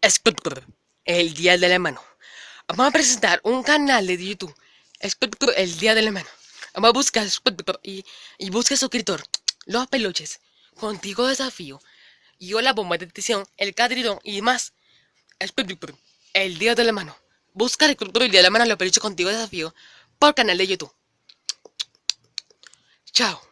Escudur, el Día de la Mano. Vamos a presentar un canal de YouTube. Escudur, el Día de la Mano. Vamos a buscar y, y busca suscriptor. Los peluches. Contigo desafío. Y yo la bomba de detección, el cadrilón y más. Escudur, el Día de la Mano. Busca el Día de la Mano, los peluches contigo desafío. Por canal de YouTube. Chao.